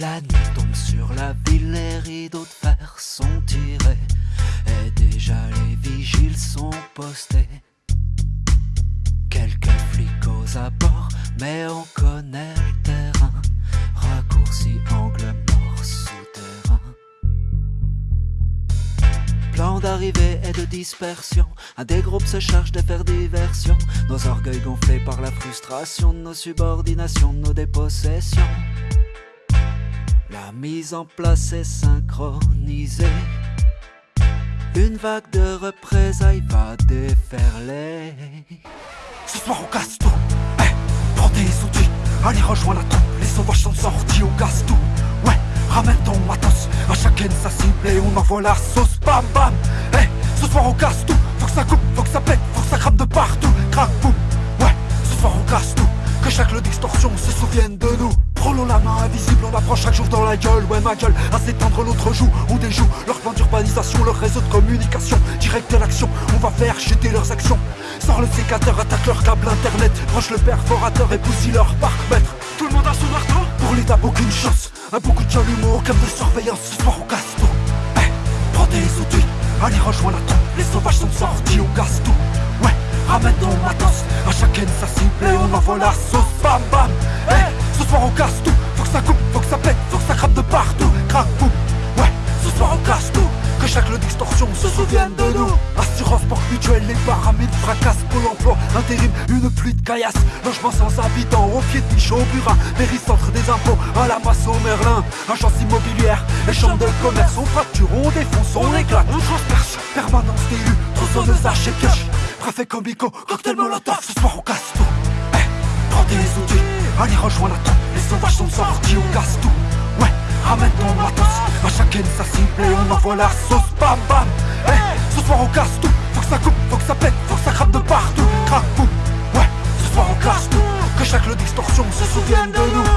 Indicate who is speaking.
Speaker 1: La nuit tombe sur la ville, les rideaux de fer sont tirés. Et déjà les vigiles sont postés. Quelques flics aux abords, mais on connaît le terrain. Raccourci, angle mort, souterrain. Plan d'arrivée et de dispersion. Un des groupes se charge de faire diversion. Nos orgueils gonflés par la frustration Nos subordinations, nos dépossessions la mise en place est synchronisée. Une vague de représailles va déferler.
Speaker 2: Ce soir on casse tout. Eh, prends tes outils. Allez rejoins la troupe. Les sauvages sont sortis, on casse tout. Ouais, ramène ton matos. À chacun sa cible et on envoie la sauce. Bam bam. Eh, ce soir on casse tout. Faut que ça coupe, se souvienne de nous. Prenons la main invisible, on approche chaque jour dans la gueule. Ouais ma gueule, à s'étendre l'autre joue On déjoue leur plan d'urbanisation, leur réseau de communication Direct à l'action, on va faire chuter leurs actions. Sors le sécateur, attaque leur câble internet. Branche le perforateur et bousille leur parc maître
Speaker 3: Tout le monde a son marteau
Speaker 2: Pour l'état aucune chance. Un beaucoup de chalumeau, comme de surveillance Ce soir on casse tout Eh, prends tes outils. Allez rejoins la troupe, les sauvages sont sortis On casse tout Ouais, ramène ton matos. À chacun sa cible et on envoie la sauce. Bam bam soir on casse tout, faut que ça coupe, faut que ça pète, faut que ça crame de partout. Crac boum, ouais, ce soir on casse tout. Que chaque lot d'extorsion se souvienne de nous. Assurance porte mutuelle, les paramètres fracassent. Pour l'emploi Intérim, une pluie de caillasse. Logement sans habitants, au pied de Michaud, au Burin. Centre des impôts, à la masse au Merlin. Agence immobilière, les chambres de commerce. On fracture, on défonce, on éclate, on transperce. Permanence d'élus, tronçonneuse à cash Préfet comico, cocktail molotov. Ce soir on casse Allez rejoins la troupe, les sauvages sont sortis, on casse tout Ouais, ramène ton matos, à chacun sa cible et on envoie la sauce. Bam bam, eh, ce soir on casse tout. Faut que ça coupe, faut que ça pète, faut que ça crame de partout. Crac boum, ouais, ce soir on casse tout. Que chaque lot d'extorsion se souvienne de nous